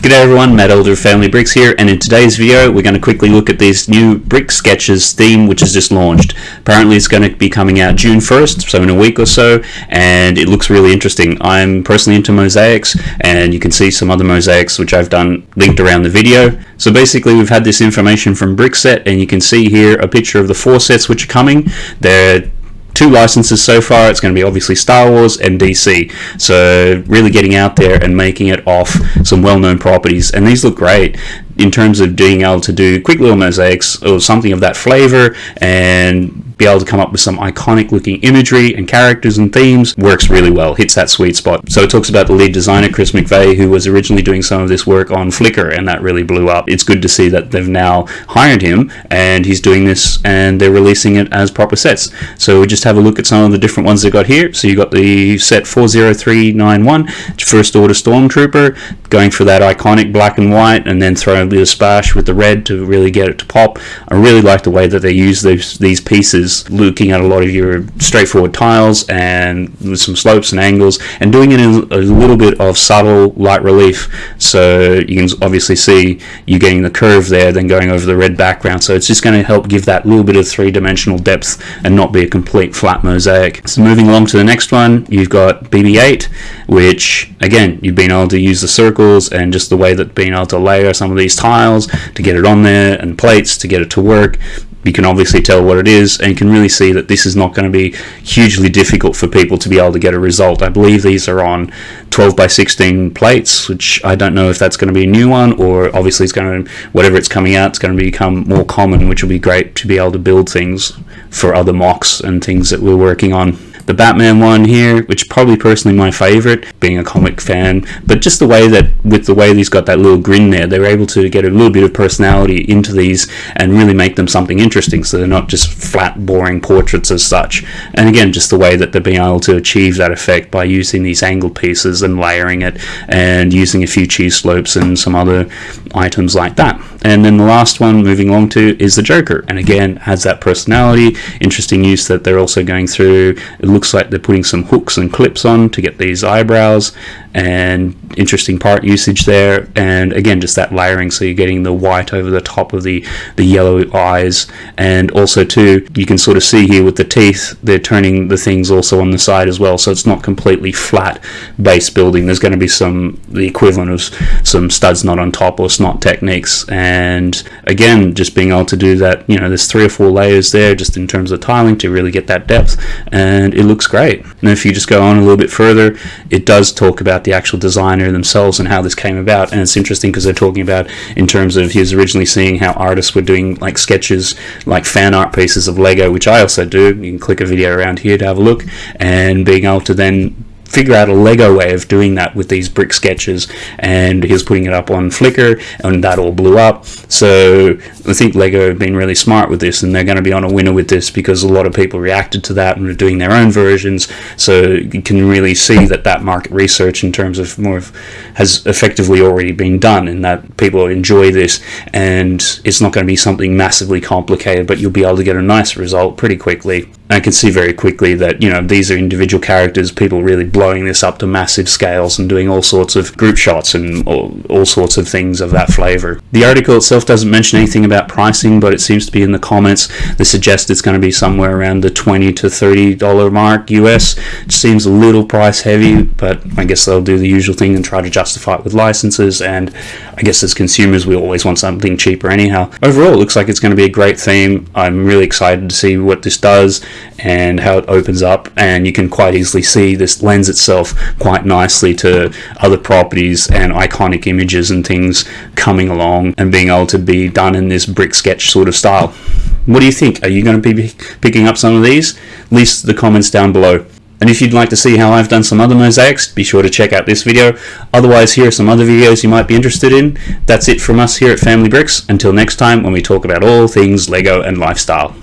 G'day everyone, Matt Elder of Family Bricks here, and in today's video we're going to quickly look at this new Brick Sketches theme which has just launched. Apparently it's going to be coming out June 1st, so in a week or so, and it looks really interesting. I'm personally into mosaics, and you can see some other mosaics which I've done linked around the video. So basically we've had this information from Brickset, and you can see here a picture of the four sets which are coming. They're two licenses so far. It's going to be obviously Star Wars and DC. So really getting out there and making it off some well-known properties. And these look great in terms of being able to do quick little mosaics or something of that flavor and be able to come up with some iconic looking imagery and characters and themes works really well, hits that sweet spot. So it talks about the lead designer, Chris McVeigh, who was originally doing some of this work on Flickr, and that really blew up. It's good to see that they've now hired him and he's doing this and they're releasing it as proper sets. So we just have a look at some of the different ones they've got here. So you got the set 40391, First Order Stormtrooper, going for that iconic black and white, and then throwing a bit of splash with the red to really get it to pop. I really like the way that they use these, these pieces looking at a lot of your straightforward tiles and with some slopes and angles and doing it in a little bit of subtle light relief so you can obviously see you getting the curve there then going over the red background so it's just going to help give that little bit of three-dimensional depth and not be a complete flat mosaic. So moving along to the next one you've got BB-8 which again you've been able to use the circles and just the way that being able to layer some of these tiles to get it on there and plates to get it to work you can obviously tell what it is and can really see that this is not going to be hugely difficult for people to be able to get a result. I believe these are on 12 by 16 plates, which I don't know if that's going to be a new one or obviously it's going to, whatever it's coming out, it's going to become more common, which will be great to be able to build things for other MOCs and things that we're working on the Batman one here, which probably personally my favorite, being a comic fan, but just the way that with the way he's got that little grin there, they were able to get a little bit of personality into these and really make them something interesting, so they're not just flat, boring portraits as such. And again, just the way that they're being able to achieve that effect by using these angled pieces and layering it, and using a few cheese slopes and some other items like that. And then the last one, moving along to, is the Joker, and again has that personality. Interesting use that they're also going through. It looks like they're putting some hooks and clips on to get these eyebrows and interesting part usage there. And again just that layering so you're getting the white over the top of the the yellow eyes. And also too you can sort of see here with the teeth they're turning the things also on the side as well. So it's not completely flat base building. There's going to be some the equivalent of some studs not on top or snot techniques. And again just being able to do that you know there's three or four layers there just in terms of tiling to really get that depth. And it looks great. And if you just go on a little bit further it does talk about the actual designer themselves and how this came about. And it's interesting because they're talking about in terms of he was originally seeing how artists were doing like sketches like fan art pieces of Lego which I also do. You can click a video around here to have a look. And being able to then figure out a Lego way of doing that with these brick sketches and he was putting it up on Flickr and that all blew up. So I think Lego have been really smart with this and they're going to be on a winner with this because a lot of people reacted to that and are doing their own versions. So you can really see that that market research in terms of more of has effectively already been done and that people enjoy this and it's not going to be something massively complicated but you'll be able to get a nice result pretty quickly I can see very quickly that, you know, these are individual characters, people really blowing this up to massive scales and doing all sorts of group shots and all, all sorts of things of that flavor. The article itself doesn't mention anything about pricing, but it seems to be in the comments. They suggest it's going to be somewhere around the 20 to $30 mark US. It seems a little price heavy, but I guess they'll do the usual thing and try to justify it with licenses. And I guess as consumers, we always want something cheaper anyhow. Overall, it looks like it's going to be a great theme. I'm really excited to see what this does and how it opens up and you can quite easily see this lends itself quite nicely to other properties and iconic images and things coming along and being able to be done in this brick sketch sort of style. What do you think? Are you going to be picking up some of these? Leave the comments down below. And if you'd like to see how I've done some other mosaics, be sure to check out this video. Otherwise, here are some other videos you might be interested in. That's it from us here at Family Bricks. Until next time, when we talk about all things LEGO and lifestyle.